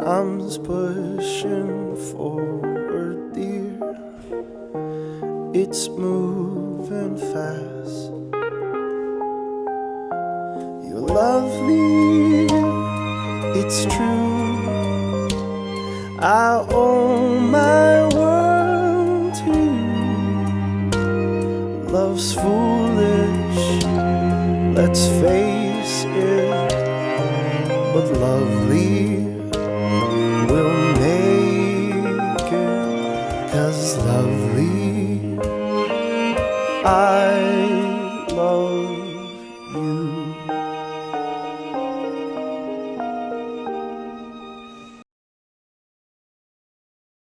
goes pushing forward, dear. It's moving fast. You're lovely, it's true. I owe my world to you. Love's foolish, let's face it, but lovely lovely. I love you.